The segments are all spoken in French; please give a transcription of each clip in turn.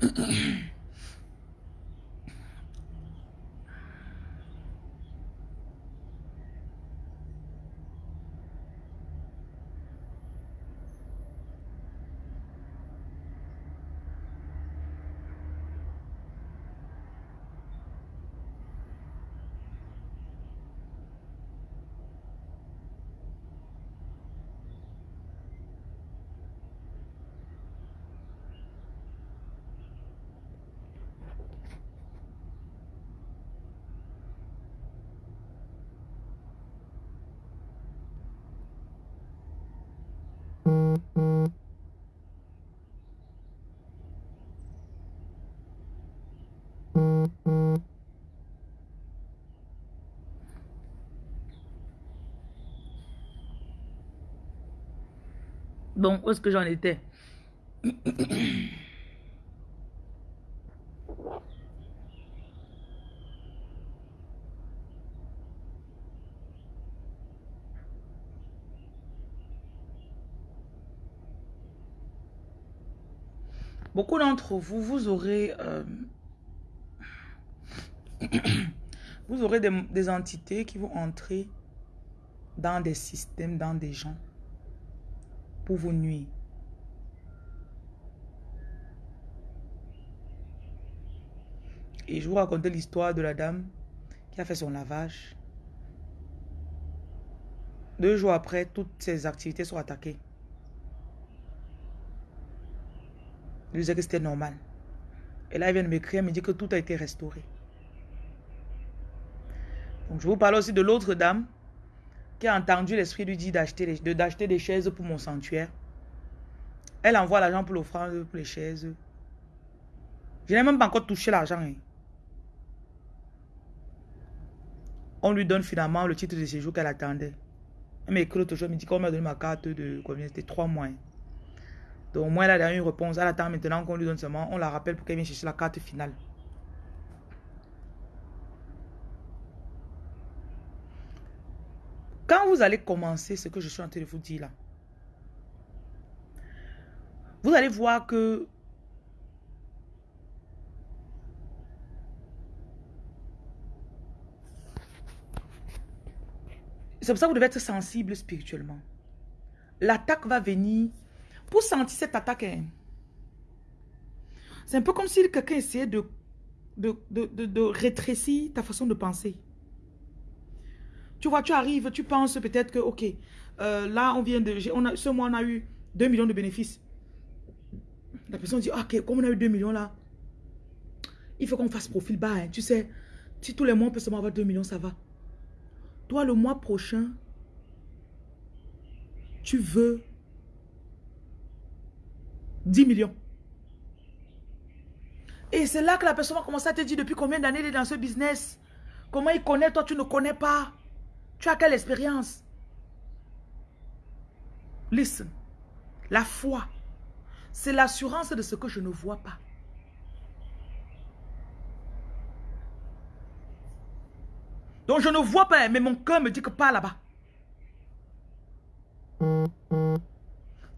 咳 Bon, où est-ce que j'en étais? Beaucoup d'entre vous, vous aurez... Euh, vous aurez des, des entités qui vont entrer dans des systèmes, dans des gens pour vous nuire. Et je vous racontais l'histoire de la dame qui a fait son lavage. Deux jours après, toutes ses activités sont attaquées. Je disais que c'était normal. Et là, elle vient de m'écrire, me dit que tout a été restauré. Donc, je vous parle aussi de l'autre dame qui a entendu l'esprit lui dit d'acheter des chaises pour mon sanctuaire. Elle envoie l'argent pour l'offrande pour les chaises. Je n'ai même pas encore touché l'argent. Hein. On lui donne finalement le titre de séjour qu'elle attendait. Elle m'écrit toujours, elle me dit qu'on m'a donné ma carte de combien C'était trois mois. Hein. Donc moi, elle a une réponse. Elle attend maintenant qu'on lui donne seulement. On la rappelle pour qu'elle vienne chercher la carte finale. Quand vous allez commencer ce que je suis en train de vous dire là, vous allez voir que c'est pour ça que vous devez être sensible spirituellement. L'attaque va venir. Pour sentir cette attaque, hein, c'est un peu comme si quelqu'un essayait de, rétrécir ta façon de penser. Tu vois, tu arrives, tu penses peut-être que, ok, euh, là, on vient de... Ce mois, on a eu 2 millions de bénéfices. La personne dit, ok, comme on a eu 2 millions là, il faut qu'on fasse profil bas. Hein. Tu sais, si tous les mois, on peut seulement avoir 2 millions, ça va. Toi, le mois prochain, tu veux 10 millions. Et c'est là que la personne va commencer à te dire depuis combien d'années il est dans ce business? Comment il connaît, toi tu ne connais pas. Tu as quelle expérience? Listen. La foi, c'est l'assurance de ce que je ne vois pas. Donc je ne vois pas, mais mon cœur me dit que pas là-bas.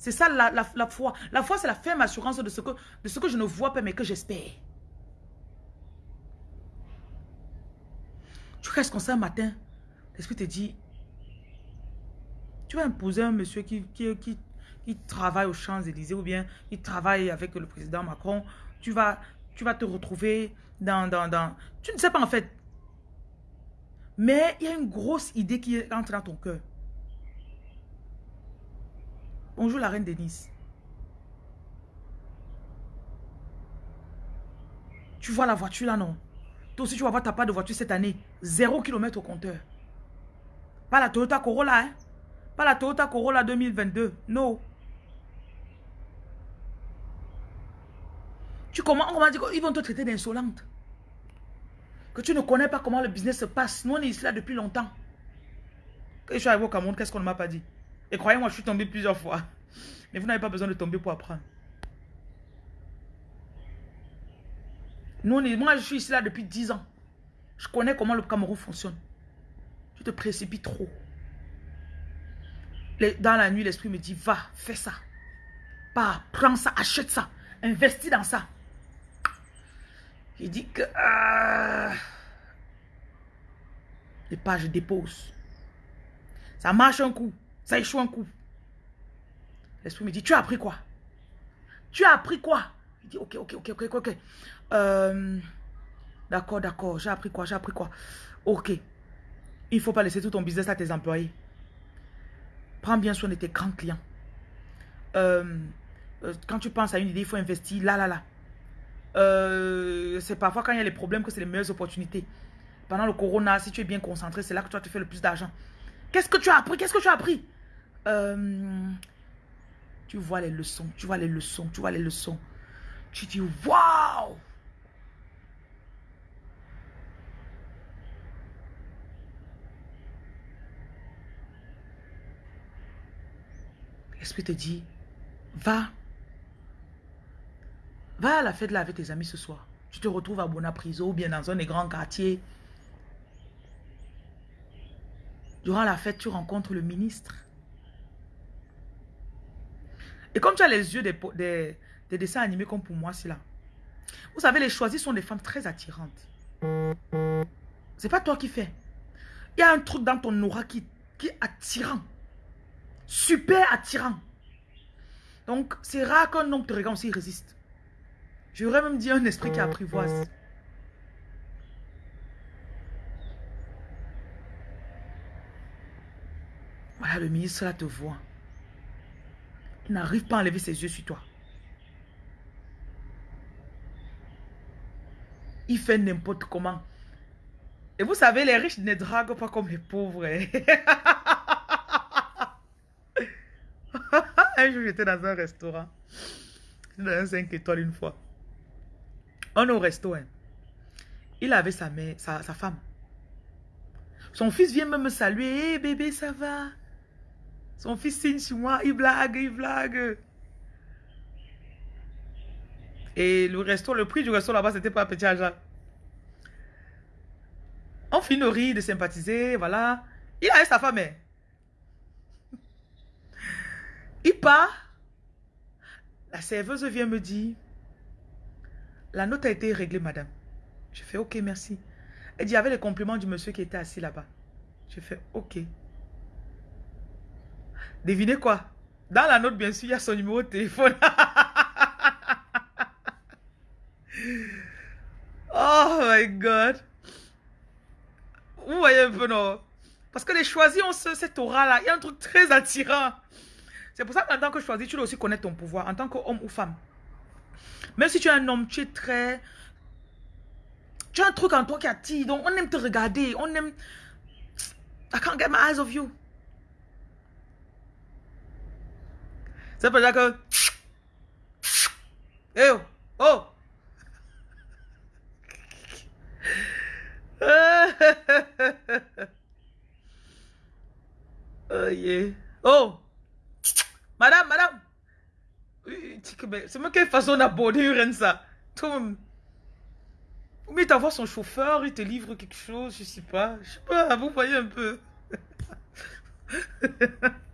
C'est ça la, foi. La foi, c'est la ferme assurance de ce, que, je ne vois pas, mais que j'espère. Tu restes comme ça un matin, L'esprit te dit, tu vas imposer un monsieur qui, travaille aux Champs-Élysées ou bien qui travaille avec le président Macron, tu vas, tu vas te retrouver dans, dans, dans... Tu ne sais pas en fait. Mais il y a une grosse idée qui entre dans ton cœur. Bonjour la reine Denise. Tu vois la voiture là, non? Toi aussi, tu vas voir ta part de voiture cette année. Zéro kilomètre au compteur. Pas la Toyota Corolla, hein? Pas la Toyota Corolla 2022. Non. Tu comment, on dire qu'ils vont te traiter d'insolente? Que tu ne connais pas comment le business se passe. Nous, on est ici là depuis longtemps. Quand je suis arrivé au Cameroun, qu'est-ce qu'on ne m'a pas dit? Et croyez-moi, je suis tombé plusieurs fois. Mais vous n'avez pas besoin de tomber pour apprendre. Nous, moi, je suis ici là depuis 10 ans. Je connais comment le Cameroun fonctionne. Tu te précipites trop. Dans la nuit, l'esprit me dit, va, fais ça. Pas, prends ça, achète ça, investis dans ça. Il dit que... Ah, et pas, je dépose. Ça marche un coup, ça échoue un coup. L'esprit me dit, tu as appris quoi? Tu as appris quoi? Il dit, ok, ok, ok, ok, ok. Euh, d'accord, d'accord, j'ai appris quoi? J'ai appris quoi? Ok. Il ne faut pas laisser tout ton business à tes employés. Prends bien soin de tes grands clients. Euh, euh, quand tu penses à une idée, il faut investir là, là, là. c'est parfois quand il y a les problèmes que c'est les meilleures opportunités. Pendant le corona, si tu es bien concentré, c'est là que tu vas te le plus d'argent. Qu'est-ce que tu as appris? Qu'est-ce que tu as appris? Tu vois les leçons, tu vois les leçons, tu vois les leçons. Tu dis, waouh L'esprit te dit, va. Va à la fête là avec tes amis ce soir. Tu te retrouves à Bonapriso ou bien dans un des grands quartiers. Durant la fête, tu rencontres le ministre. Et comme tu as les yeux des, des, dessins animés comme pour moi, c'est là. Vous savez, les choisis sont des femmes très attirantes. C'est pas toi qui fais. Il y a un truc dans ton aura qui, qui est attirant super attirant. Donc, c'est rare qu'un homme te regarde aussi résiste. J'aurais même dit un esprit qui apprivoise. Voilà, le ministre là te voit. N'arrive pas à enlever ses yeux sur toi. Il fait n'importe comment. Et vous savez, les riches ne draguent pas comme les pauvres. Hein. un jour, j'étais dans un restaurant. Dans un 5 étoiles une fois. On est au resto. Hein. Il avait sa mère, sa, femme. Son fils vient même me saluer. Hé bébé, ça va? Son fils signe sur moi. Il blague, il blague. Et le resto, le prix du resto là-bas, c'était pas petit argent. On finit de rire, de sympathiser, voilà. Il a sa femme. Hein. Il part. La serveuse vient me dire, la note a été réglée, madame. Je fais, ok, merci. Elle dit, il y avait les compliments du monsieur qui était assis là-bas. Je fais, ok. Devinez quoi? Dans la note, bien sûr, il y a son numéro de téléphone. oh my God. Vous voyez un peu, non? Parce que les choisis ont ce, cette aura-là. Il y a un truc très attirant. C'est pour ça qu'en tant que choisi, tu dois aussi connaître ton pouvoir en tant qu'homme ou femme. Même si tu es un homme, tu es très... Tu as un truc en toi qui attire. Donc, on aime te regarder. On aime... I can't get my eyes off you. Ça que... Hey, oh! Oh! oh yeah. Oh! Madame, madame. C'est moi quelle façon d'aborder ça. Mais t'as son chauffeur, il te livre quelque chose, je sais pas. Je sais pas, vous voyez un peu.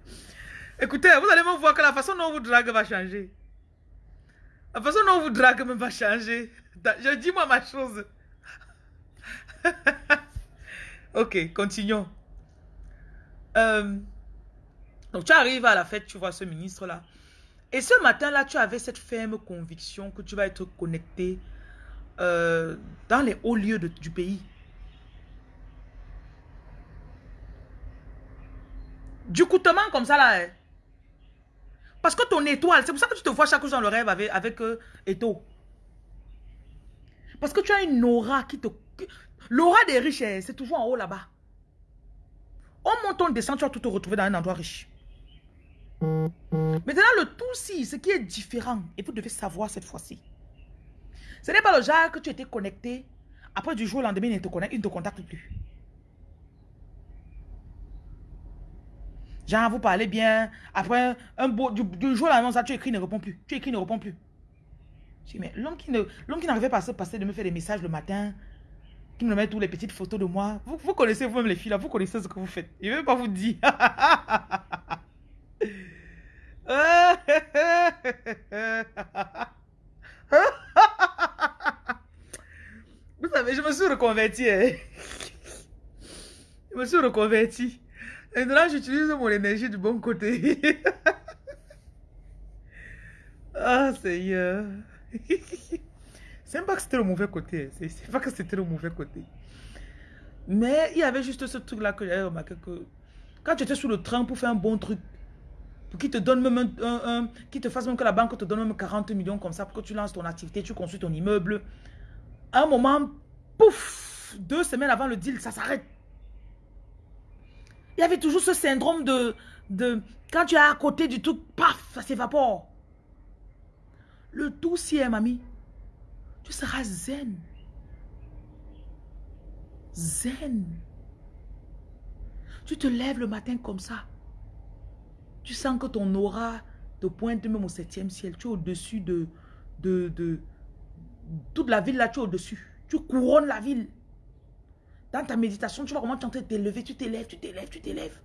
Écoutez, vous allez me voir que la façon dont vous drague va changer. La façon dont vous drague même va changer. Je dis moi ma chose. ok, continuons. Euh, donc tu arrives à la fête, tu vois ce ministre-là. Et ce matin-là, tu avais cette ferme conviction que tu vas être connecté euh, dans les hauts lieux du pays. Du coutement comme ça là. Parce que ton étoile, c'est pour ça que tu te vois chaque jour dans le rêve avec, euh, Eto. Parce que tu as une aura qui te... L'aura des riches, hein, c'est toujours en haut là-bas. On monte, on descend, tu vas tout te retrouver dans un endroit riche. Maintenant, le tout si, ce qui est différent, et vous devez savoir cette fois-ci. Ce n'est pas le genre que tu étais connecté, après du jour au lendemain, il ne te, connecte, il ne te contacte plus. Genre, vous parlez bien, après un beau, du, jour au lendemain, tu écris, ne répond plus. Tu écris, ne répond plus. Je dis, mais l'homme qui n'arrivait pas à se passer de me faire des messages le matin, qui me met toutes les petites photos de moi, vous, vous connaissez vous-même les filles là, vous connaissez ce que vous faites. Il ne veut pas vous dire. reconverti. Hein. Je me suis reconverti. Et Maintenant, j'utilise mon énergie du bon côté. ah, Seigneur. C'est pas que c'était le mauvais côté. C'est pas que c'était le mauvais côté. Mais il y avait juste ce truc-là que j'avais remarqué que quand tu étais sur le train pour faire un bon truc, pour qu'il te donne même un, qui te fasse même que la banque te donne même 40 millions comme ça pour que tu lances ton activité, tu construis ton immeuble. À un moment, pouf, deux semaines avant le deal, ça s'arrête. Il y avait toujours ce syndrome de, de quand tu es à côté du truc, paf, ça s'évapore. Le tout si, mamie, tu seras zen. Zen. Tu te lèves le matin comme ça. Tu sens que ton aura te pointe même au septième ciel. Tu es au-dessus de, de, de... Toute la ville là, tu es au-dessus. Tu couronnes la ville. Dans ta méditation, tu vois comment tu es en train de t'élever. Tu t'élèves, tu t'élèves, tu t'élèves.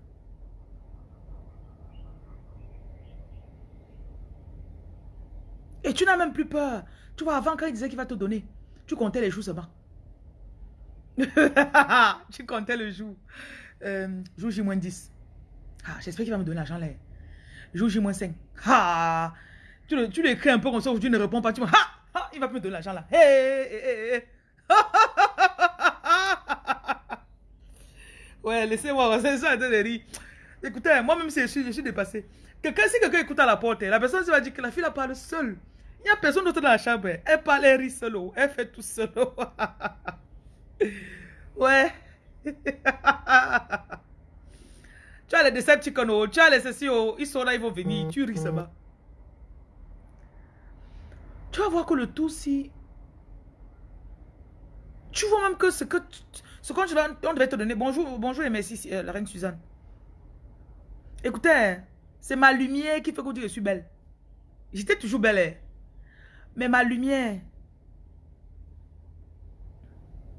Et tu n'as même plus peur. Tu vois, avant, quand il disait qu'il va te donner, tu comptais les jours seulement. tu comptais le jour. Euh, jour J-10. Ah, J'espère qu'il va me donner l'argent là. Jour J-5. Ah, tu, le, tu l'écris un peu comme ça, aujourd'hui ne répond pas. Tu ah, ah, il va me donner l'argent là. ouais, laissez-moi, c'est ça rire. Écoutez, moi-même, je suis, je suis dépassé. Quelqu'un, si quelqu'un écoute à la porte, la personne va dire que la fille la parle seule. Il n'y a personne d'autre dans la chambre. Elle parle, elle rit seule. Elle fait tout seul. ouais. tu as les Decepticons, tu as les ceci, ils sont là, ils vont venir. Tu ris seulement. Tu vas voir que le tout, si... Tu vois même que ce que... Ce qu'on devait te donner... Bonjour, bonjour et merci, euh, la reine Suzanne. Écoutez, c'est ma lumière qui fait que je suis belle. J'étais toujours belle. Hein. Mais ma lumière,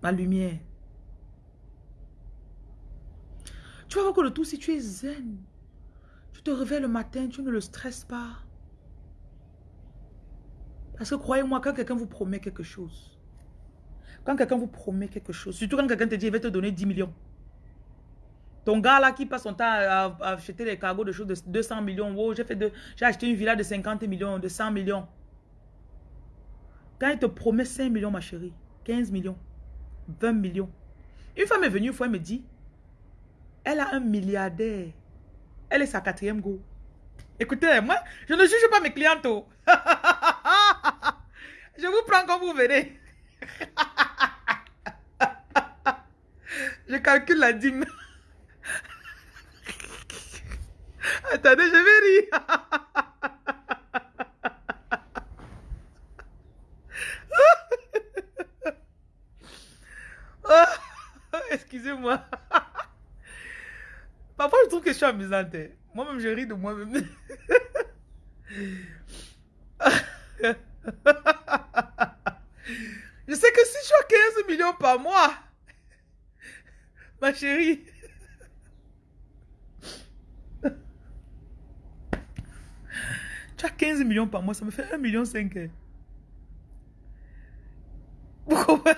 ma lumière, tu vas voir que le tout, si tu es zen, tu te réveilles le matin, tu ne le stresses pas. Parce que croyez-moi, quand quelqu'un vous promet quelque chose, quand quelqu'un vous promet quelque chose, surtout quand quelqu'un te dit, il va te donner 10 millions. Ton gars là qui passe son temps à, acheter des cargos de choses de 200 millions. Oh, j'ai acheté une villa de 50 millions, de 100 millions. Quand il te promet 5 millions, ma chérie, 15 millions, 20 millions. Une femme est venue une fois, elle me dit, elle a un milliardaire. Elle est sa quatrième go. Écoutez, moi, je ne juge pas mes clientes. Je vous prends comme vous venez. je calcule la dîme. Attendez, je vais rire. Excusez-moi. Parfois, je trouve que je suis amusante. Moi-même, je ris de moi-même. je sais que si je suis à 15 millions par mois, ma chérie, tu as 15 millions par mois, ça me fait 1 million 5. Pourquoi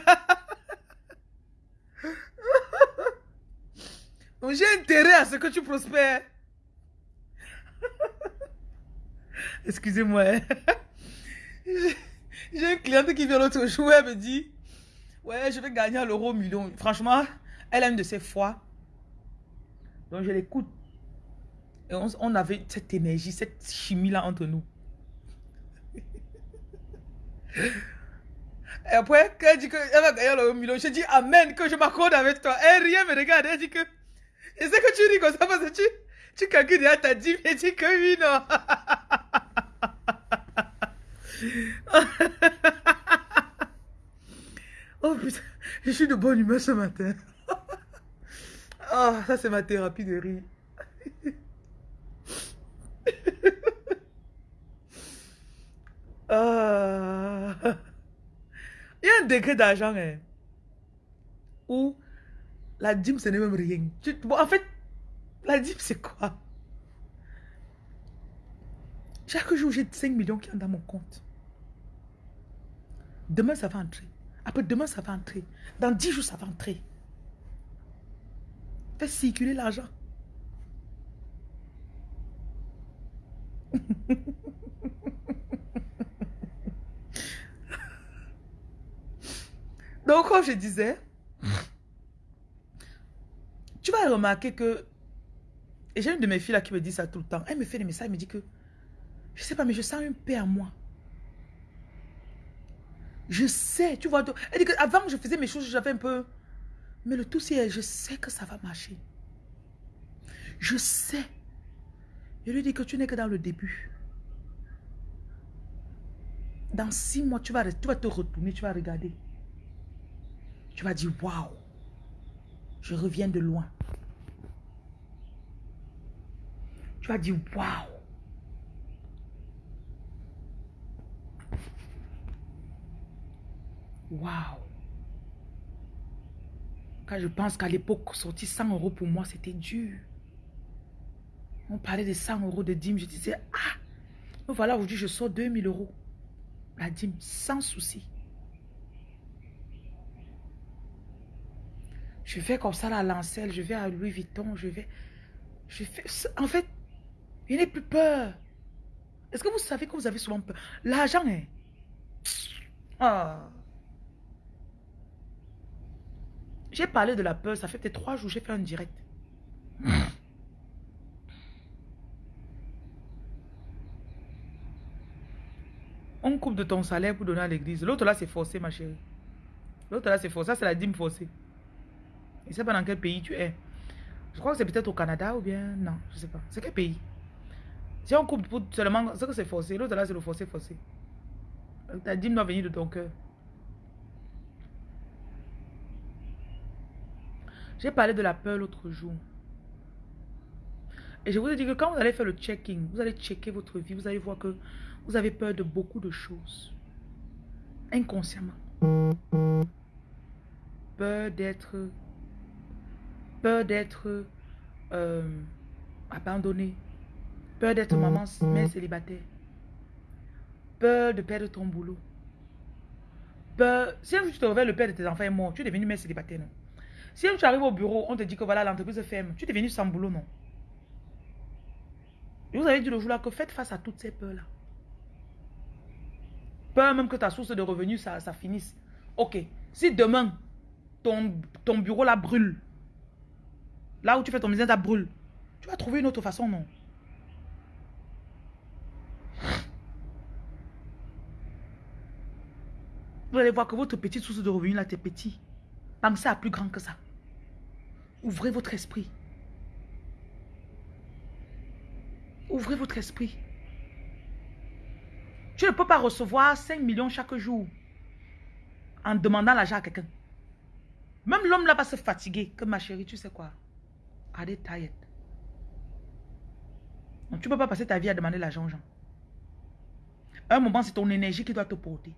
j'ai intérêt à ce que tu prospères. Excusez-moi. Hein. J'ai une cliente qui vient l'autre jour, elle me dit, ouais, je vais gagner l'euro million. Franchement, elle a une de ses fois. Donc je l'écoute. Et on, avait cette énergie, cette chimie-là entre nous. Et après, quand elle dit qu'elle va gagner l'euro million, je dis Amen, que je m'accorde avec toi. Elle rien me regarde, elle dit que et c'est que tu ris comme ça parce que tu, tu calcules déjà ta dîme et dis que oui, non. oh putain, je suis de bonne humeur ce matin. oh, ça c'est ma thérapie de rire. Ah. Il y a un degré d'argent hein, où la dîme, ce n'est même rien. en fait, la dîme, c'est quoi? Chaque jour, j'ai 5 millions qui entrent dans mon compte. Demain, ça va entrer. Après, demain, ça va entrer. Dans dix jours, ça va entrer. Fais circuler l'argent. Donc, comme je disais, tu vas remarquer que, et j'ai une de mes filles là qui me dit ça tout le temps, elle me fait des messages, elle me dit que, je sais pas, mais je sens une paix en moi. Je sais, tu vois, elle dit que avant je faisais mes choses, j'avais un peu, mais le tout c'est, je sais que ça va marcher. Je sais. Je lui dis que tu n'es que dans le début. Dans six mois, tu vas, tu vas te retourner, tu vas regarder. Tu vas dire, waouh, je reviens de loin. Tu vas dire, waouh. Waouh. Quand je pense qu'à l'époque, sortir 100 euros pour moi, c'était dur. On parlait de 100 euros de dîme. Je disais, ah, voilà, aujourd'hui, je sors 2000 euros. La dîme, sans souci. Je vais comme ça à Lancel, je vais à Louis Vuitton, je vais... Je fais... En fait, il n'est plus peur. Est-ce que vous savez que vous avez souvent peur? L'argent est... Ah. J'ai parlé de la peur, ça fait peut-être trois jours, j'ai fait un direct. On coupe de ton salaire pour donner à l'église. L'autre là, c'est forcé, ma chérie. L'autre là, c'est forcé. Ça, c'est la dîme forcée. Je ne sais pas dans quel pays tu es. Je crois que c'est peut-être au Canada ou bien... Non, je ne sais pas. C'est quel pays? Si on coupe pour seulement... C'est que c'est forcé. L'autre là, c'est le forcé forcé. Ta dîme doit venir de ton cœur. J'ai parlé de la peur l'autre jour. Et je vous ai dit que quand vous allez faire le checking, vous allez checker votre vie, vous allez voir que vous avez peur de beaucoup de choses. Inconsciemment. Peur d'être peur d'être euh, abandonné, peur d'être maman mère célibataire, peur de perdre ton boulot, peur... Si tu te réveilles, le père de tes enfants est mort, tu es devenu mère célibataire, non? Si tu arrives au bureau, on te dit que voilà, l'entreprise ferme, tu es devenu sans boulot, non? Et vous avez dit le jour là que faites face à toutes ces peurs-là. Peur même que ta source de revenus, ça, finisse. Ok, si demain, ton, ton bureau là brûle, Là où tu fais ton business, ça brûle. Tu vas trouver une autre façon, non? Vous allez voir que votre petite source de revenus là, c'est petit. Pensez à plus grand que ça. Ouvrez votre esprit. Ouvrez votre esprit. Tu ne peux pas recevoir 5 millions chaque jour en demandant l'argent à quelqu'un. Même l'homme là va se fatiguer. Que ma chérie, tu sais quoi? They tired? Donc, tu ne peux pas passer ta vie à demander l'argent aux gens. un moment, c'est ton énergie qui doit te porter.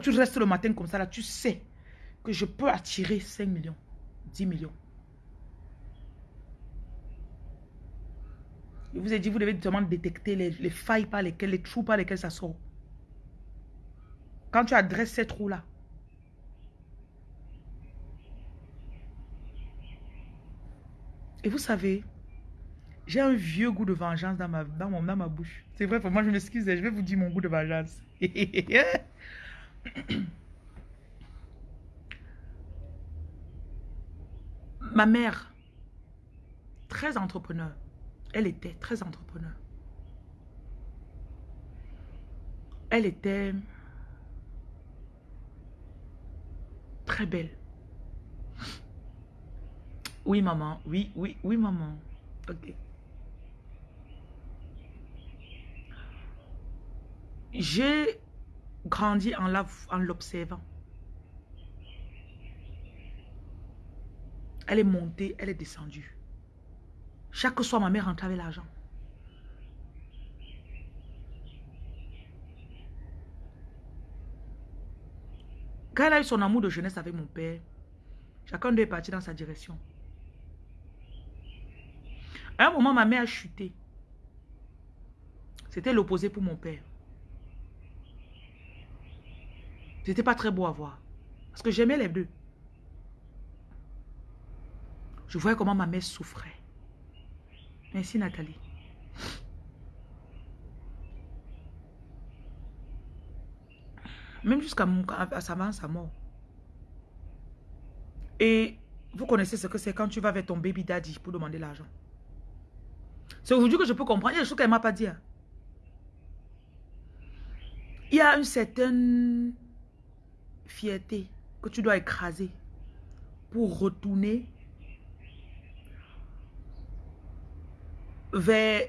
Tu restes le matin comme ça, là, tu sais que je peux attirer 5 millions, 10 millions. Je vous ai dit, vous devez seulement détecter les, les, failles par lesquelles, les trous par lesquels ça sort. Quand tu adresses ces trous-là, Et vous savez, j'ai un vieux goût de vengeance dans ma, dans mon, dans ma bouche. C'est vrai, pour moi, je m'excuse, je vais vous dire mon goût de vengeance. ma mère, très entrepreneur. Elle était très entrepreneur. Elle était très belle. Oui, maman. Oui, oui, oui, maman. Ok. J'ai grandi en l'observant. Elle est montée, elle est descendue. Chaque soir, ma mère rentrait avec l'argent. Quand elle a eu son amour de jeunesse avec mon père, chacun d'eux est parti dans sa direction. À un moment, ma mère a chuté. C'était l'opposé pour mon père. C'était pas très beau à voir. Parce que j'aimais les deux. Je voyais comment ma mère souffrait. Merci Nathalie. Même jusqu'à sa, mort. Et vous connaissez ce que c'est quand tu vas vers ton baby daddy pour demander l'argent. C'est aujourd'hui que je peux comprendre. Il y a des choses qu'elle ne m'a pas dit. Hein. Il y a une certaine fierté que tu dois écraser pour retourner vers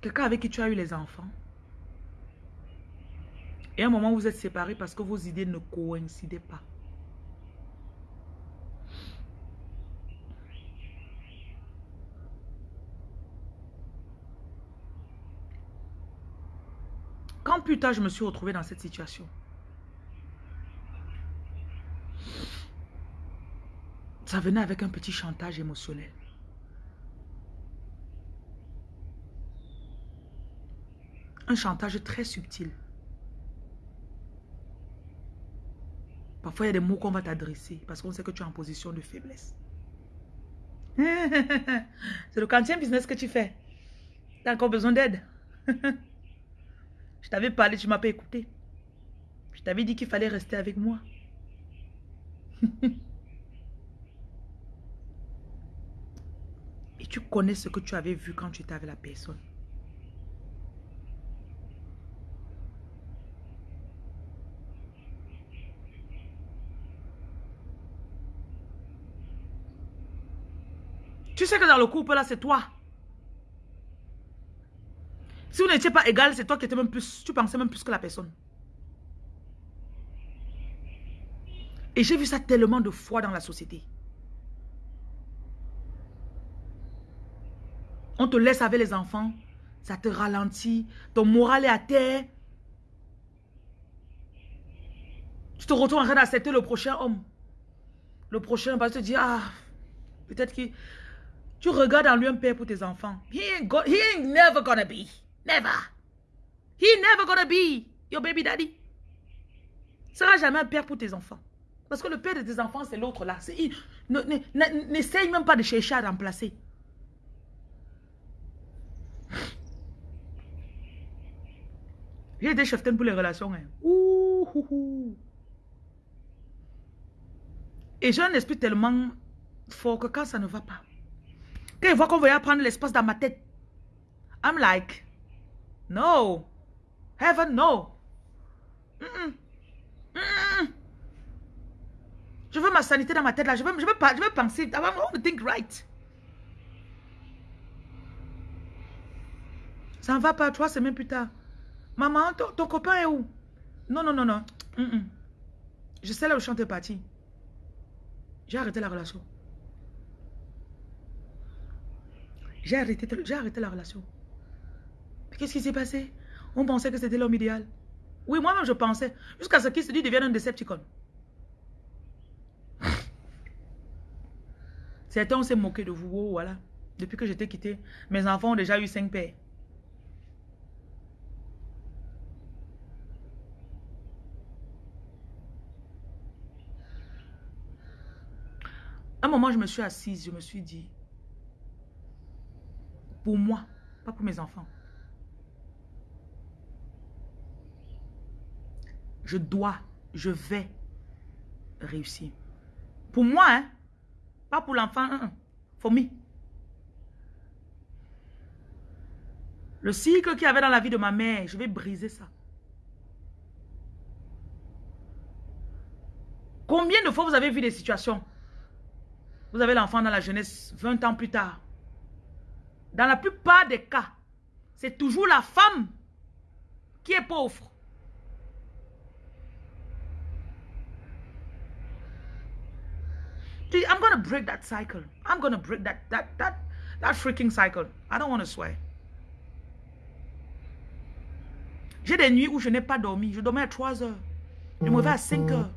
quelqu'un avec qui tu as eu les enfants. Et à un moment, vous êtes séparés parce que vos idées ne coïncidaient pas. Quand plus tard, je me suis retrouvée dans cette situation, ça venait avec un petit chantage émotionnel. Un chantage très subtil. Parfois, il y a des mots qu'on va t'adresser parce qu'on sait que tu es en position de faiblesse. C'est le quantième business que tu fais. Tu as encore besoin d'aide. Je t'avais parlé, tu m'as pas écouté. Je t'avais dit qu'il fallait rester avec moi. Et tu connais ce que tu avais vu quand tu étais avec la personne. Tu sais que dans le couple là, c'est toi. Si vous n'étiez pas égal, c'est toi qui étais même plus, tu pensais même plus que la personne. Et j'ai vu ça tellement de fois dans la société. On te laisse avec les enfants, ça te ralentit, ton moral est à terre. Tu te retrouves en train d'accepter le prochain homme. Le prochain va te dire, ah, peut-être qu'il... Tu regardes en lui un père pour tes enfants. He ain't, he ain't never gonna be. Never. He never gonna be your baby daddy. sera jamais un père pour tes enfants. Parce que le père de tes enfants, c'est l'autre là. N'essaye même pas de chercher à remplacer. J'ai des cheftaines pour les relations. Hein. Et j'ai un esprit tellement fort que quand ça ne va pas, quand il voit qu'on veut prendre l'espace dans ma tête, I'm like, no. Heaven, no. Je veux ma sanité dans ma tête là. Je veux, je veux, je veux penser. I think right. Ça ne va pas, trois semaines plus tard. Maman, ton, copain est où? Non, non, non, non. Je sais là où je suis parti. J'ai arrêté la relation. J'ai arrêté, arrêté la relation. Qu'est-ce qui s'est passé? On pensait que c'était l'homme idéal. Oui, moi-même je pensais. Jusqu'à ce qu'il se dit devienne un Decepticon. Certains s'est moqué de vous. Oh, voilà. Depuis que j'étais quitté, mes enfants ont déjà eu cinq pères. Un moment, je me suis assise, je me suis dit, pour moi, pas pour mes enfants. Je dois, je vais réussir. Pour moi, hein? Pas pour l'enfant, hein? for me. Le cycle qu'il y avait dans la vie de ma mère, je vais briser ça. Combien de fois vous avez vu des situations? Vous avez l'enfant dans la jeunesse 20 ans plus tard. Dans la plupart des cas, c'est toujours la femme qui est pauvre. I'm gonna break that cycle. I'm gonna break that that that that freaking cycle. I don't want to swear. J'ai des nuits où je n'ai pas dormi. Je dormais à 3 heures. Je me réveille à 5 heures.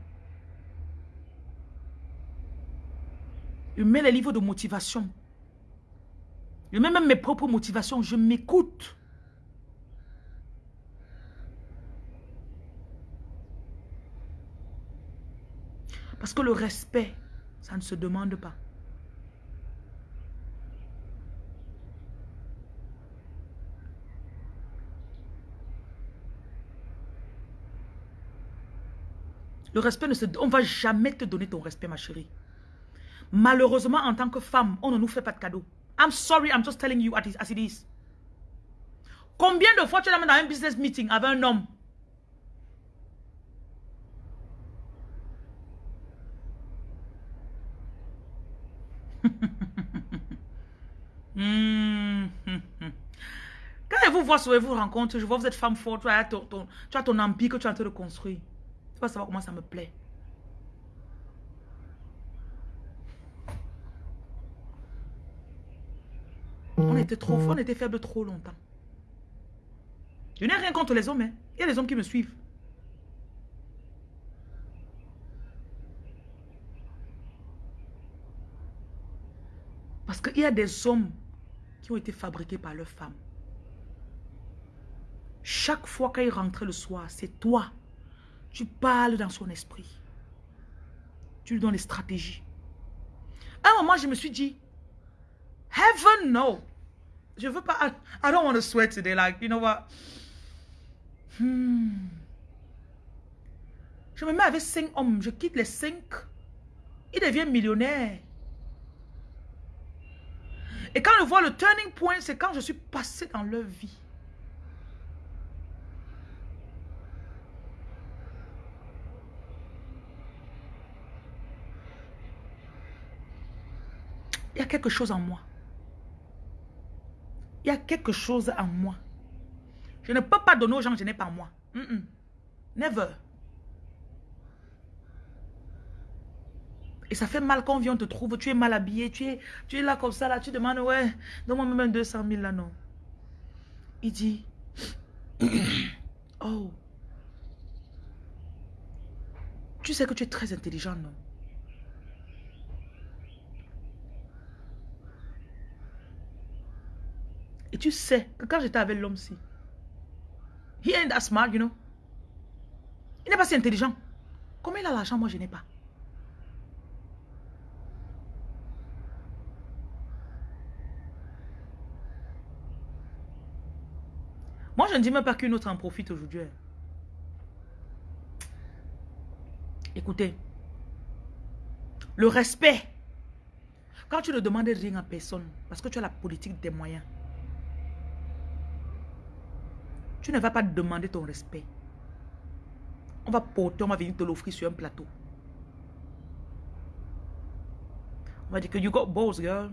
Je mets les livres de motivation. Je mets même mes propres motivations. Je m'écoute. Parce que le respect, ça ne se demande pas. Le respect ne se... On ne va jamais te donner ton respect, ma chérie. Malheureusement, en tant que femme, on ne nous fait pas de cadeaux. I'm sorry, I'm just telling you as it is. Combien de fois tu l'amènes dans un business meeting avec un homme? Hmm. Quand je vous vois sur vous rencontre, je vois vous êtes femme forte, tu as ton, tu as ton empire que tu es en train de construire. Tu vas savoir comment ça me plaît. On était trop fort, on était faible trop longtemps. Je n'ai rien contre les hommes. Hein. Il y a des hommes qui me suivent. Parce qu'il y a des hommes qui ont été fabriqués par leurs femmes. Chaque fois qu'il rentre le soir, c'est toi. Tu parles dans son esprit. Tu lui donnes les stratégies. À un moment, je me suis dit, Heaven, no. Je veux pas, I, don't want to sweat today. Like, you know what? Hmm. Je me mets avec cinq hommes. Je quitte les cinq. Il devient millionnaire. Et quand je vois le turning point, c'est quand je suis passé dans leur vie. Il y a quelque chose en moi. Il y a quelque chose en moi. Je ne peux pas donner aux gens que je n'ai pas moi. Never. Et ça fait mal quand on vient, on te trouve, tu es mal habillé, tu es, tu es là comme ça, là, tu demandes, ouais, donne-moi même 200 000 là, non. Il dit, oh, tu sais que tu es très intelligent, non? Et tu sais que quand j'étais avec l'homme-ci, he ain't that smart, you know. Il n'est pas si intelligent. Comment il a l'argent, moi je n'ai pas. Moi, je ne dis même pas qu'une autre en profite aujourd'hui. Écoutez, le respect, quand tu ne demandes rien à personne, parce que tu as la politique des moyens, Tu ne vas pas demander ton respect. On va porter, on va venir te l'offrir sur un plateau. On va dire que you got balls, girl.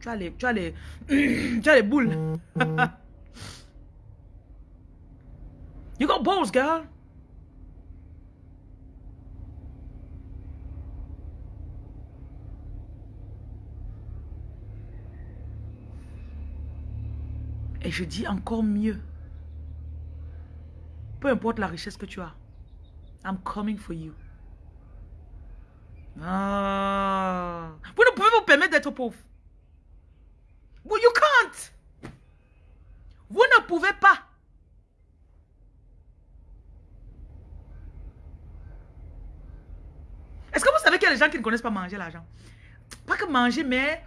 Tu as les, tu as les, tu as les boules. you got balls, girl. Et je dis encore mieux. Peu importe la richesse que tu as. I'm coming for you. Ah. Vous ne pouvez vous permettre d'être pauvre. You can't. Vous ne pouvez pas. Est-ce que vous savez qu'il y a des gens qui ne connaissent pas manger l'argent? Pas que manger, mais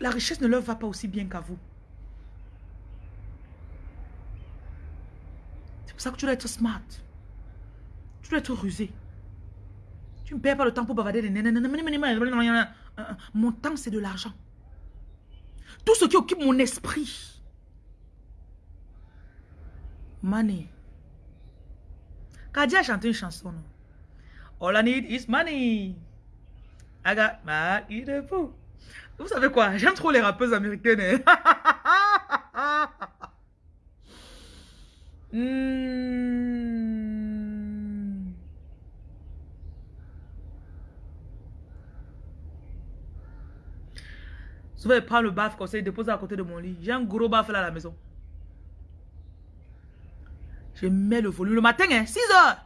la richesse ne leur va pas aussi bien qu'à vous. C'est pour ça que tu dois être smart. Tu dois être rusé. Tu ne perds pas le temps pour bavarder Mon temps, c'est de l'argent. Tout ce qui occupe mon esprit. Money. Kadia a chanté une chanson. All I need is money. I got my vous savez quoi? J'aime trop les rappeuses américaines. Hein. hmm. Souvent, il prend le baf comme ça, il dépose à côté de mon lit. J'ai un gros baf là à la maison. Je mets le volume le matin, hein, 6 heures.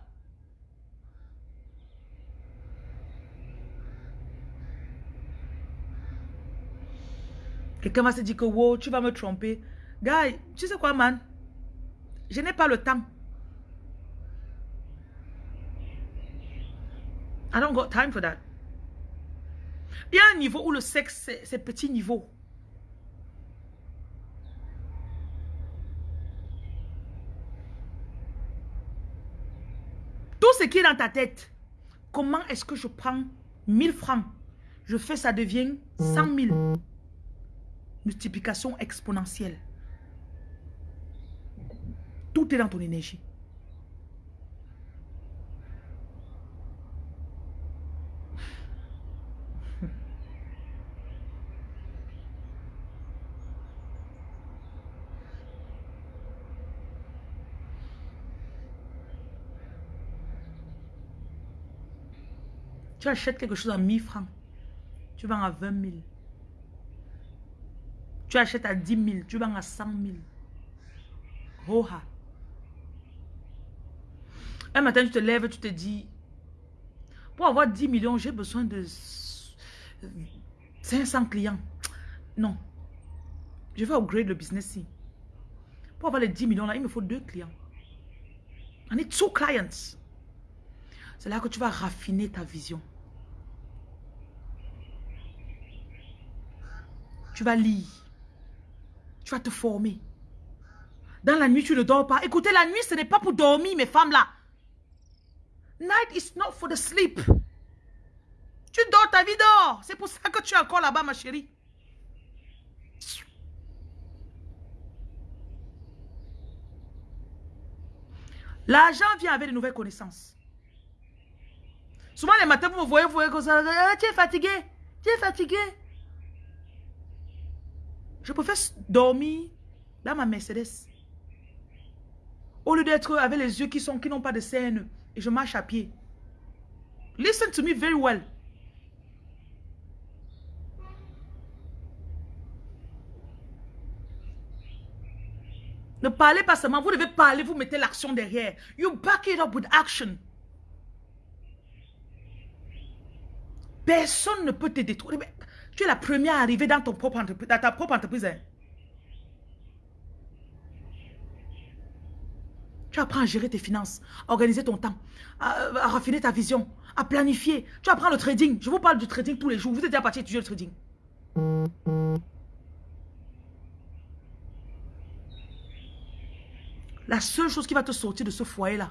Quelqu'un va se dire que wow, tu vas me tromper. Guy, tu sais quoi, man? Je n'ai pas le temps. I don't got time for that. Il y a un niveau où le sexe, c'est petit niveau. Tout ce qui est dans ta tête, comment est-ce que je prends 1000 francs, je fais ça devient 100 000. Multiplication exponentielle. Tout est dans ton énergie. Tu achètes quelque chose à 1000 francs. Tu vends à 20 000. Tu achètes à 10 000. Tu vends à 100 000. Roha. Un matin, tu te lèves, tu te dis, pour avoir 10 millions, j'ai besoin de 500 clients. Non. Je vais upgrade le business ici. Pour avoir les 10 millions là, il me faut deux clients. I need two clients. C'est là que tu vas raffiner ta vision. Tu vas lire. Tu vas te former. Dans la nuit, tu ne dors pas. Écoutez, la nuit, ce n'est pas pour dormir, mes femmes là. Night is not for the sleep. Tu dors, ta vie dort. C'est pour ça que tu es encore là-bas, ma chérie. L'argent vient avec de nouvelles connaissances. Souvent, les matins, vous me voyez, vous voyez comme ça. Ah, tu es fatigué. Tu es fatigué. Je préfère dormir dans ma Mercedes. Au lieu d'être avec les yeux qui sont qui n'ont pas de scène je marche à pied. Listen to me very well. Ne parlez pas seulement, vous devez parler, vous mettez l'action derrière. You back it up with action. Personne ne peut te détruire. Tu es la première à arriver dans, ton propre dans ta propre entreprise. Tu apprends à gérer tes finances, à organiser ton temps, à, raffiner ta vision, à planifier. Tu apprends le trading. Je vous parle du trading tous les jours. Vous êtes déjà parti étudier le trading. La seule chose qui va te sortir de ce foyer-là.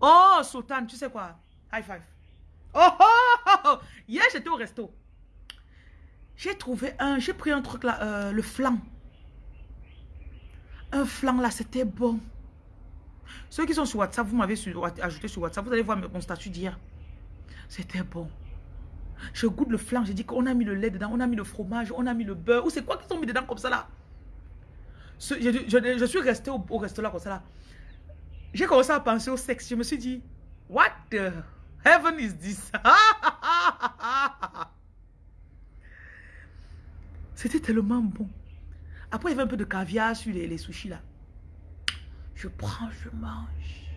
Oh, Sultan, tu sais quoi? High five. Oh, oh, oh, oh. Hier, j'étais au resto. J'ai trouvé un, j'ai pris un truc là, euh, le flan. Un flan là, c'était bon. Ceux qui sont sur WhatsApp, vous m'avez ajouté sur WhatsApp, vous allez voir mon statut d'hier. C'était bon. Je goûte le flan, j'ai dit qu'on a mis le lait dedans, on a mis le fromage, on a mis le beurre. Ou c'est quoi qu'ils ont mis dedans comme ça là? Je, suis resté au, au restaurant comme ça là. J'ai commencé à penser au sexe. Je me suis dit, what the heaven is this? C'était tellement bon. Après, il y avait un peu de caviar sur les, les sushis là. Je prends, je mange.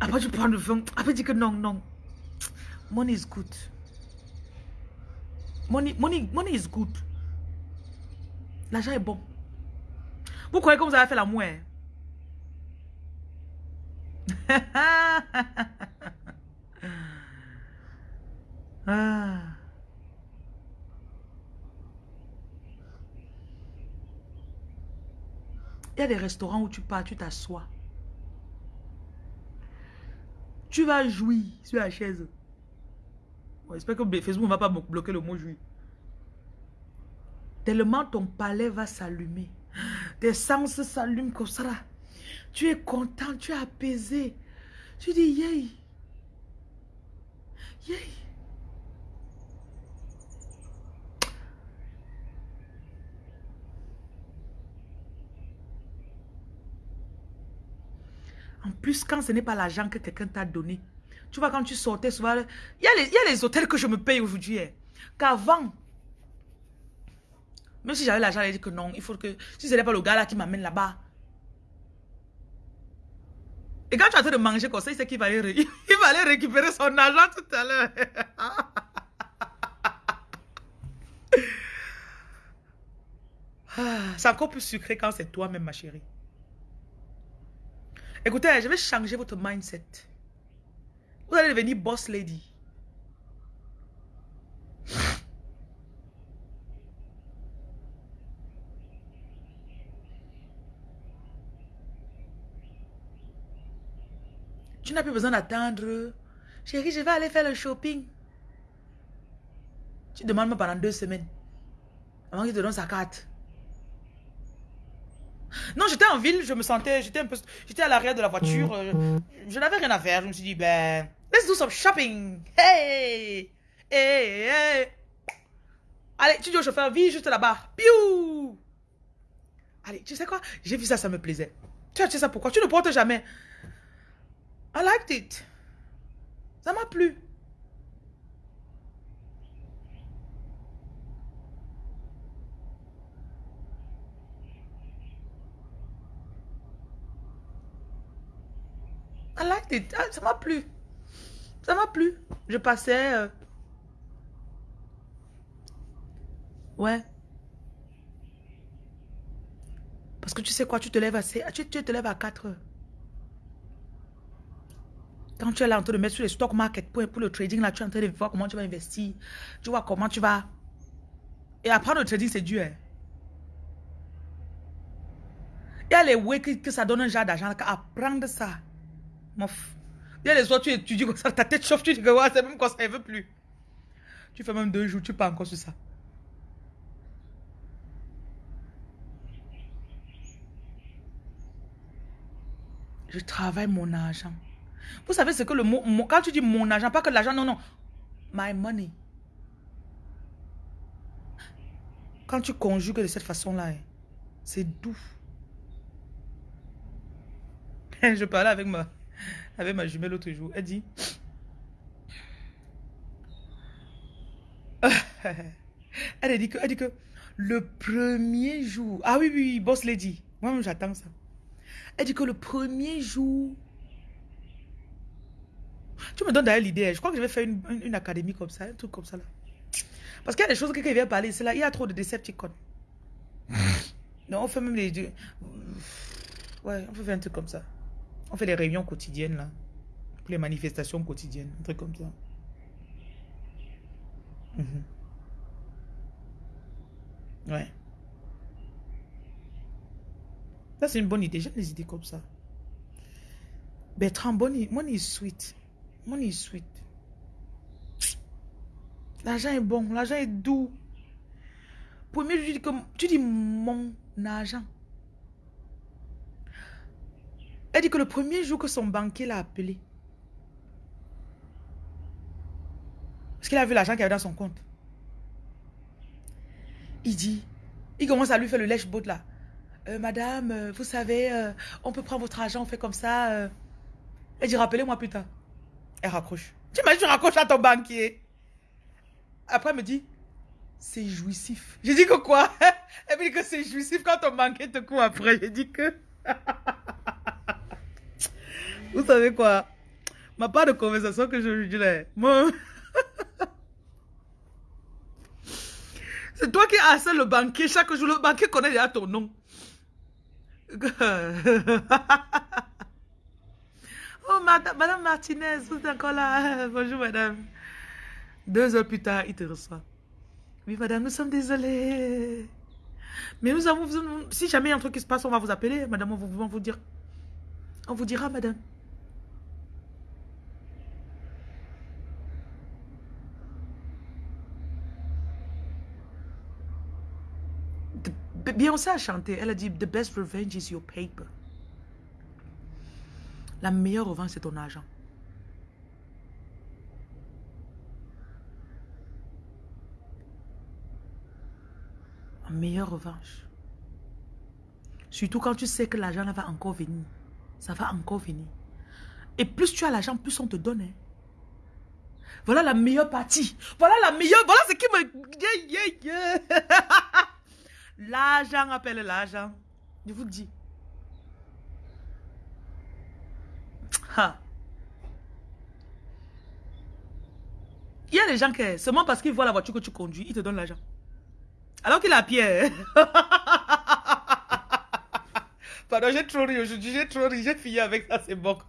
Après, je prends le vin. Après, dis que non, non. Money is good. Money, money, money is good. L'argent est bon. Vous croyez que vous avez fait la mouette? ah. Il y a des restaurants où tu pars, tu t'assois. Tu vas jouir sur la chaise. J'espère que Facebook ne va pas bloquer le mot jouir. Tellement ton palais va s'allumer. Tes sens s'allument comme ça. Tu es content, tu es apaisé. Tu dis, yay. Yay. En plus, quand ce n'est pas l'argent que quelqu'un t'a donné, tu vois, quand tu sortais souvent, il y, a les, hôtels que je me paye aujourd'hui. Hein. Qu'avant, même si j'avais l'argent, j'allais dire que non, il faut que, si ce n'est pas le gars là qui m'amène là-bas. Et quand tu as en train de manger comme ça, il sait qu'il va, aller, il va aller récupérer son argent tout à l'heure. Ah, c'est encore plus sucré quand c'est toi-même, ma chérie. Écoutez, je vais changer votre mindset. Vous allez devenir boss lady. Tu n'as plus besoin d'attendre. Chérie, je vais aller faire le shopping. Tu demandes pendant deux semaines. Avant qu'il te donne sa carte. Non, j'étais en ville, je me sentais, j'étais un peu, j'étais à l'arrière de la voiture, euh, je, n'avais rien à faire, je me suis dit, ben, let's do some shopping, hey, hey, hey. Allez, tu dis au chauffeur, viens juste là-bas, piou. Allez, tu sais quoi, j'ai vu ça, ça me plaisait. Tu as acheté ça pourquoi? Tu ne portes jamais. I liked it. Ça m'a plu. Ah, ça m'a plu. Ça m'a plu. Je passais... Euh, ouais. Parce que tu sais quoi, tu te lèves assez... Tu, tu te lèves à 4 heures. Quand tu es là en train de mettre sur les stock market pour, pour le trading, là, tu es en train de voir comment tu vas investir. Tu vois comment tu vas... Et apprendre le trading, c'est dur. Hein. Il y a les way que, ça donne un genre d'argent. Apprendre ça. Mof. Il y a les autres, tu étudies comme ça, ta tête chauffe, tu dis que c'est même comme ça, elle veut plus. Tu fais même deux jours, tu pas encore sur ça. Je travaille mon argent. Vous savez ce que le mot, quand tu dis mon argent, pas que l'argent, non, non. My money. Quand tu conjugues de cette façon-là, hein, c'est doux. Je parlais avec ma, avec ma jumelle l'autre jour. Elle dit... elle a dit que, elle dit que le premier jour... Ah oui, oui, boss lady. Moi, j'attends ça. Elle dit que le premier jour tu me donnes d'ailleurs l'idée. Je crois que je vais faire une, académie comme ça, un truc comme ça là. Parce qu'il y a des choses que quelqu'un vient parler, c'est là, il y a trop de Decepticons. non, on fait même les deux. Ouais, on fait un truc comme ça. On fait des réunions quotidiennes là. Les manifestations quotidiennes, un truc comme ça. Mhm. Ouais. Ça, c'est une bonne idée. J'aime les idées comme ça. Bertrand, bonne, money is sweet. Money is sweet. L'argent est bon, l'argent est doux. Premier, tu dis, que, tu dis mon argent. Elle dit que le premier jour que son banquier l'a appelé, parce qu'il a vu l'argent qu'il avait dans son compte, il dit, il commence à lui faire le lèche-bot là. Euh, madame, euh, vous savez, euh, on peut prendre votre argent, on fait comme ça. Elle dit, rappelez-moi plus tard. Elle raccroche. Tu imagines, tu raccroches à ton banquier. Après, elle me dit, c'est jouissif. J'ai dit que quoi? Elle me dit que c'est jouissif quand ton banquier te court après. J'ai dit que... Vous savez quoi? Ma part de conversation que je dis là, C'est toi qui as le banquier chaque jour. Le banquier connaît déjà ton nom. Oh, madame, Martinez, vous êtes encore là. Bonjour, madame. Deux heures plus tard, il te reçoit. Oui, madame, nous sommes désolés. Mais nous avons, si jamais il y a un truc qui se passe, on va vous appeler. Madame, on va vous dire. On vous dira, madame. Beyoncé a chanté, elle a dit, The best revenge is your paper. La meilleure revanche, c'est ton argent. La meilleure revanche. Surtout quand tu sais que l'argent va encore venir. Ça va encore venir. Et plus tu as l'argent, plus on te donne. Hein. Voilà la meilleure partie. Voilà la meilleure. Voilà ce qui me... l'argent appelle l'argent. Je vous dis. Il y a des gens qui, seulement parce qu'ils voient la voiture que tu conduis, ils te donnent l'argent. Alors qu'il a pied. Pardon, j'ai trop ri aujourd'hui, j'ai trop ri, j'ai fini avec ça, c'est bon.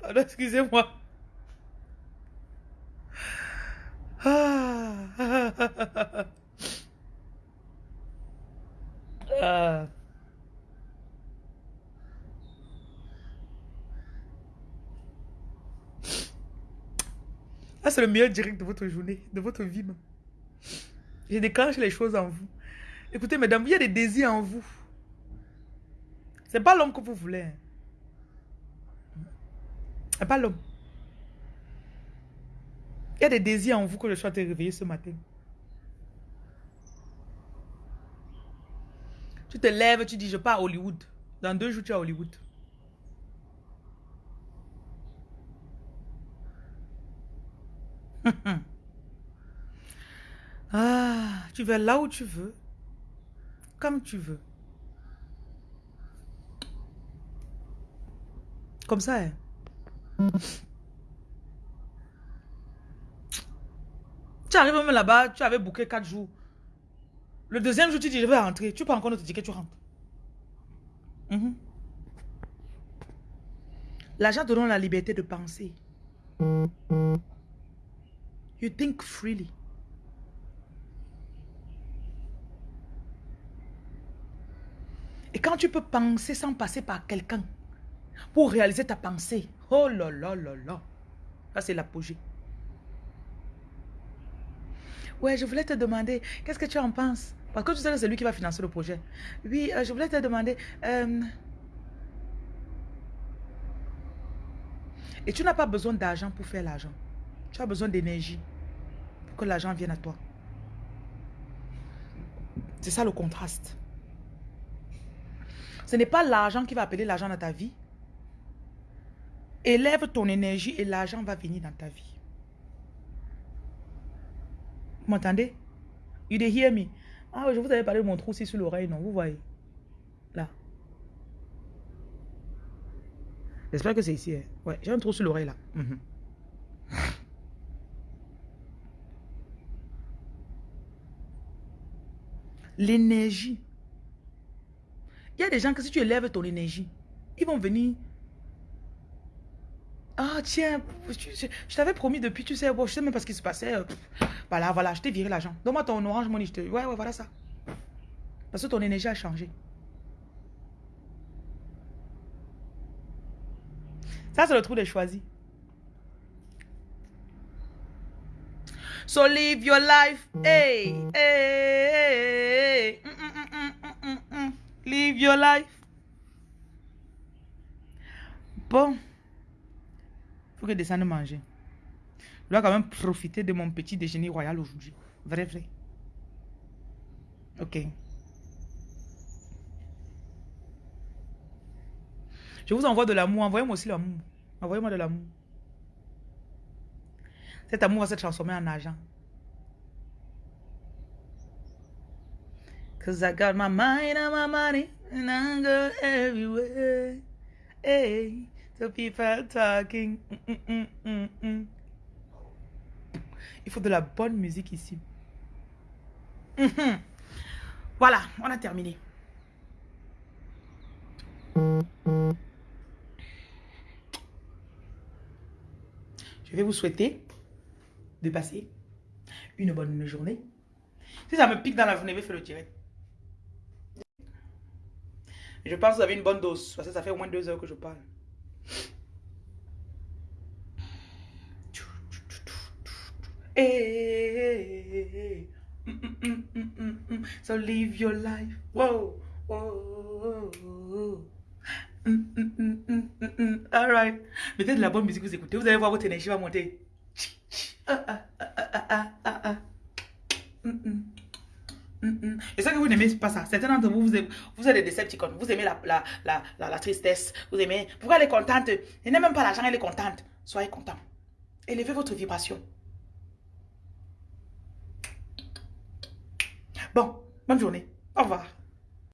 Pardon, excusez-moi. Ah. c'est le meilleur direct de votre journée, de votre vie. Je déclenche les choses en vous. Écoutez, mesdames, il y a des désirs en vous. C'est pas l'homme que vous voulez. Hein. C'est pas l'homme. Il y a des désirs en vous que en train de réveiller ce matin. Tu te lèves, tu dis, je pars à Hollywood. Dans deux jours, tu es à Hollywood. ah, tu vas là où tu veux, comme tu veux. Comme ça, hein. Tu arrives même là-bas, tu avais booké quatre jours. Le deuxième jour, tu dis, je vais rentrer. Tu prends encore notre ticket, tu rentres. Mhm. L'argent te donne la liberté de penser. You think freely. Et quand tu peux penser sans passer par quelqu'un pour réaliser ta pensée, oh là là là là, ça c'est l'apogée. Ouais, je voulais te demander, qu'est-ce que tu en penses? Parce que tu sais que c'est lui qui va financer le projet. Oui, euh, je voulais te demander... Euh, et tu n'as pas besoin d'argent pour faire l'argent. Tu as besoin d'énergie pour que l'argent vienne à toi. C'est ça le contraste. Ce n'est pas l'argent qui va appeler l'argent dans ta vie. Élève ton énergie et l'argent va venir dans ta vie. Vous m'entendez? You did hear me? Ah, je vous avais parlé de mon trou aussi sur l'oreille, non? Vous voyez? Là. J'espère que c'est ici. Hein. Ouais, j'ai un trou sur l'oreille là. Mhm. L'énergie. Il y a des gens que si tu élèves ton énergie, ils vont venir ah, tiens, je, t'avais promis depuis, tu sais, bon, je sais même pas ce qui se passait. Euh, voilà, voilà, je t'ai viré l'argent. Donne-moi ton orange money. Je te... Ouais, ouais, voilà ça. Parce que ton énergie a changé. Ça, c'est le trou des choisis. So live your life. Hey, hey, hey. Mm, mm, mm, live your life. Bon faut que je descende manger. Je dois quand même profiter de mon petit déjeuner royal aujourd'hui. Vrai, vrai. Ok. Je vous envoie de l'amour. Envoyez-moi aussi l'amour. Envoyez-moi de l'amour. Cet amour va se transformer en argent. Cause I got my mind and my money and. The people talking. Mm, mm, mm, Il faut de la bonne musique ici. Mm-hmm. Voilà, on a terminé. Je vais vous souhaiter de passer une bonne journée. Si ça me pique dans la journée, je vais faire le direct. Je pense que vous avez une bonne dose, parce que ça fait au moins deux heures que je parle. So live your life. Whoa, whoa. All right. Mettez de la bonne musique, vous écoutez. Vous allez voir votre énergie va monter. Je sais que vous n'aimez pas ça. Certains d'entre vous, vous, aimez, vous êtes des Decepticons. Vous aimez la, la, la, la, tristesse. Vous aimez. Pourquoi elle est contente Elle n'est même pas l'argent, elle est contente. Soyez content. Élevez votre vibration. Bon, bonne journée. Au revoir.